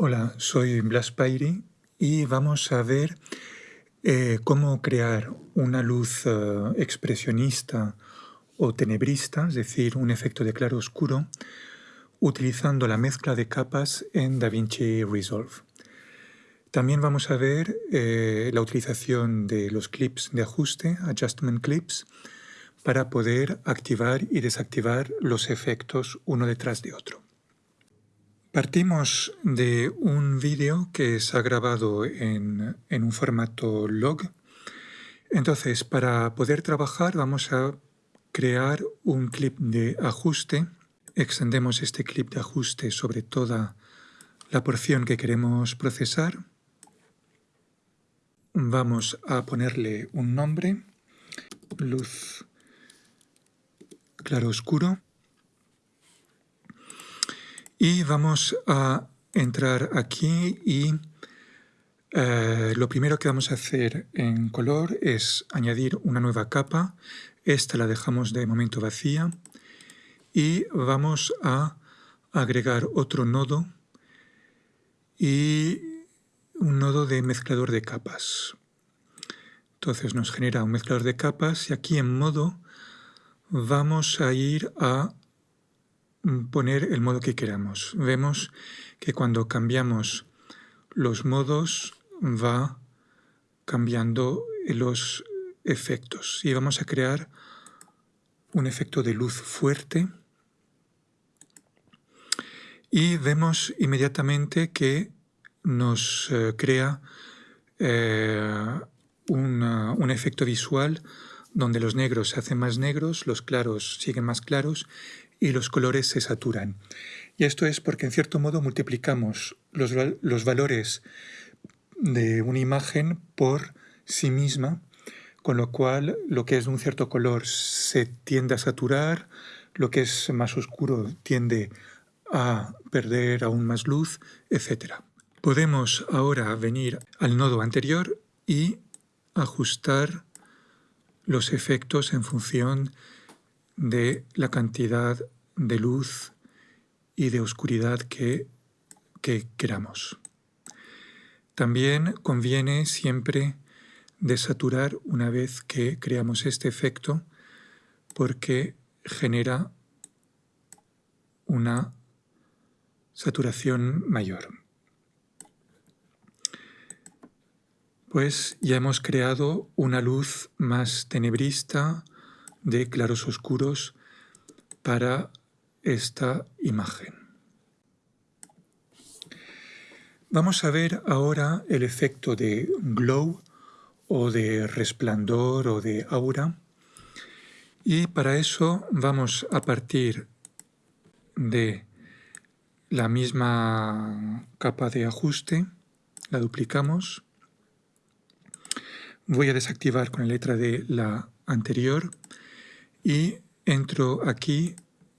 Hola, soy Blas Pairi y vamos a ver eh, cómo crear una luz eh, expresionista o tenebrista, es decir, un efecto de claro-oscuro, utilizando la mezcla de capas en DaVinci Resolve. También vamos a ver eh, la utilización de los clips de ajuste, Adjustment Clips, para poder activar y desactivar los efectos uno detrás de otro. Partimos de un vídeo que se ha grabado en, un formato log. Entonces, para poder trabajar vamos a crear un clip de ajuste. Extendemos este clip de ajuste sobre toda la porción que queremos procesar. Vamos a ponerle un nombre, luz claro oscuro. Y vamos a entrar aquí y eh, lo primero que vamos a hacer en color es añadir una nueva capa. Esta la dejamos de momento vacía. Y vamos a agregar otro nodo y un nodo de mezclador de capas. Entonces nos genera un mezclador de capas y aquí en modo vamos a ir a poner el modo que queramos. Vemos que cuando cambiamos los modos va cambiando los efectos y vamos a crear un efecto de luz fuerte y vemos inmediatamente que nos eh, crea eh, un efecto visual donde los negros se hacen más negros, los claros siguen más claros y los colores se saturan. Y esto es porque en cierto modo multiplicamos los, los valores de una imagen por sí misma, con lo cual lo que es de un cierto color se tiende a saturar, lo que es más oscuro tiende a perder aún más luz, etc. Podemos ahora venir al nodo anterior y ajustar los efectos en función de la cantidad de luz y de oscuridad que, queramos. También conviene siempre desaturar una vez que creamos este efecto porque genera una saturación mayor. Pues ya hemos creado una luz más tenebrista, de claros oscuros para esta imagen. Vamos a ver ahora el efecto de glow o de resplandor o de aura. Y para eso vamos a partir de la misma capa de ajuste, la duplicamos, voy a desactivar con la letra de la anterior y entro aquí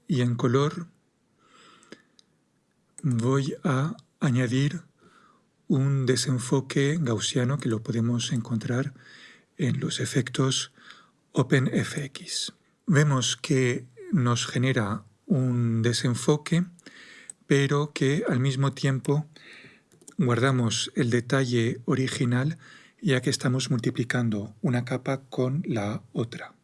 y en color voy a añadir un desenfoque gaussiano que lo podemos encontrar en los efectos OpenFX. Vemos que nos genera un desenfoque, pero que al mismo tiempo guardamos el detalle original ya que estamos multiplicando una capa con la otra.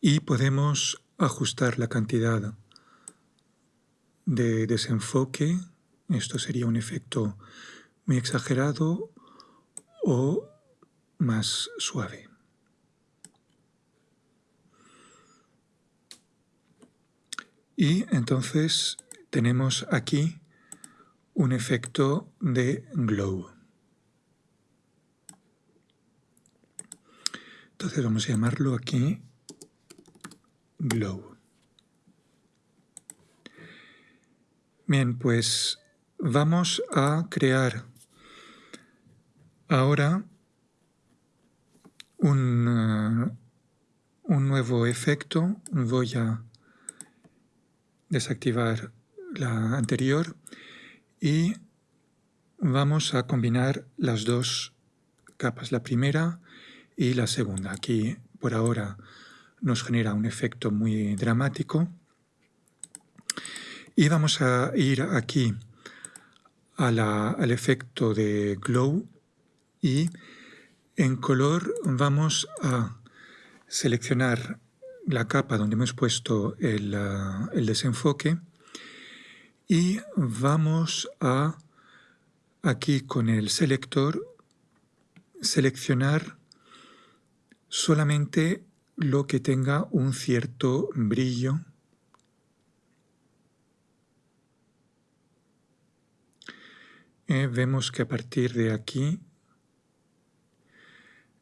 Y podemos ajustar la cantidad de desenfoque. Esto sería un efecto muy exagerado o más suave. Y entonces tenemos aquí un efecto de glow. Entonces vamos a llamarlo aquí glow. Bien, pues vamos a crear ahora un, uh, un nuevo efecto. Voy a desactivar la anterior y vamos a combinar las dos capas, la primera y la segunda. Aquí por ahora nos genera un efecto muy dramático. Y vamos a ir aquí al efecto de glow y en color vamos a seleccionar la capa donde hemos puesto el, uh, el desenfoque y vamos a aquí con el selector seleccionar solamente lo que tenga un cierto brillo Eh, vemos que a partir de aquí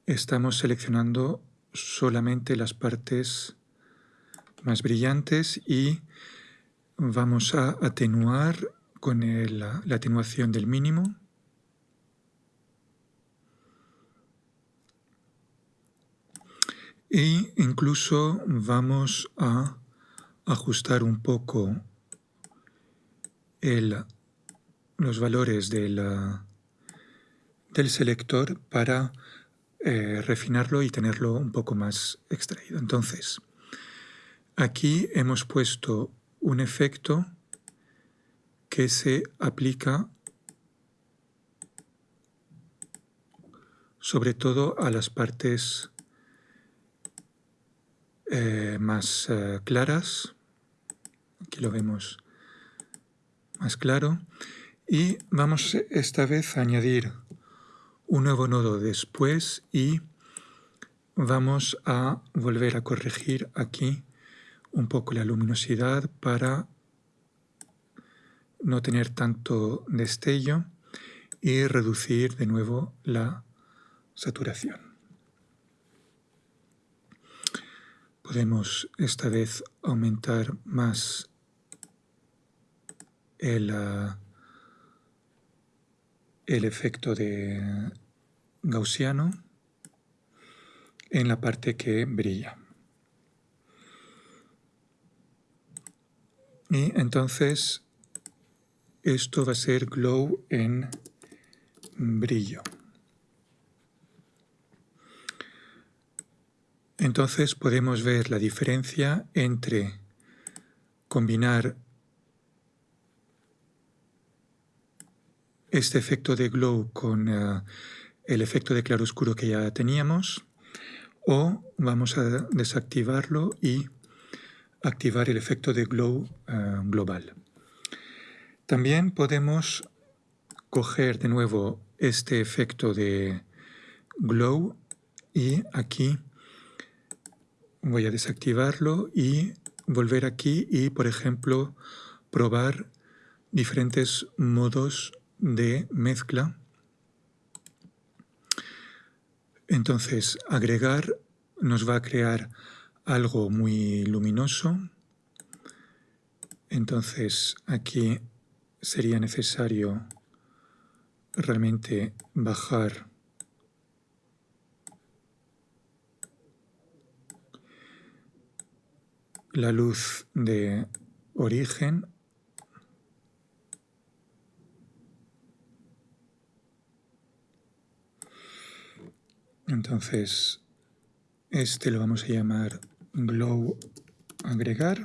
estamos seleccionando solamente las partes más brillantes y vamos a atenuar con la atenuación del mínimo. E incluso vamos a ajustar un poco los valores del, del selector para eh, refinarlo y tenerlo un poco más extraído. Entonces, aquí hemos puesto un efecto que se aplica sobre todo a las partes eh, más eh, claras. Aquí lo vemos más claro. Y vamos esta vez a añadir un nuevo nodo después y vamos a volver a corregir aquí un poco la luminosidad para no tener tanto destello y reducir de nuevo la saturación. Podemos esta vez aumentar más el, ah, el efecto de gaussiano en la parte que brilla. Y entonces esto va a ser glow en brillo. Entonces podemos ver la diferencia entre combinar este efecto de glow con eh, el efecto de claroscuro que ya teníamos o vamos a desactivarlo y activar el efecto de glow eh, global. También podemos coger de nuevo este efecto de glow y aquí voy a desactivarlo y volver aquí y, por ejemplo, probar diferentes modos de mezcla. Entonces, agregar nos va a crear algo muy luminoso. Entonces, aquí sería necesario realmente bajar la luz de origen Entonces, este lo vamos a llamar glow agregar.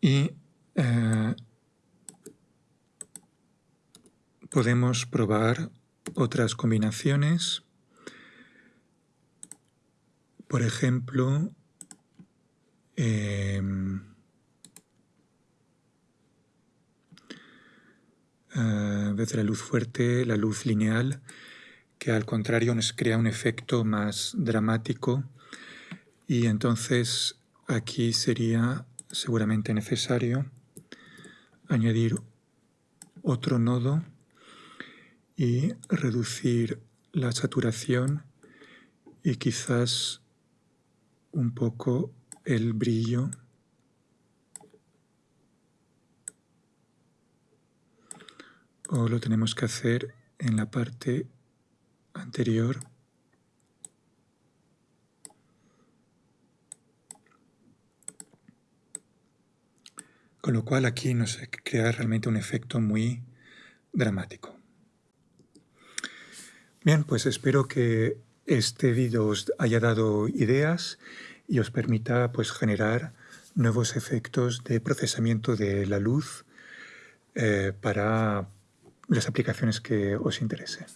Y eh, podemos probar otras combinaciones. Por ejemplo, eh, en vez de la luz fuerte, la luz lineal, que al contrario nos crea un efecto más dramático. Y entonces aquí sería seguramente necesario añadir otro nodo y reducir la saturación y quizás un poco el brillo o lo tenemos que hacer en la parte anterior con lo cual aquí nos crea realmente un efecto muy dramático. Bien, pues espero que este vídeo os haya dado ideas y os permita pues, generar nuevos efectos de procesamiento de la luz eh, para las aplicaciones que os interesen.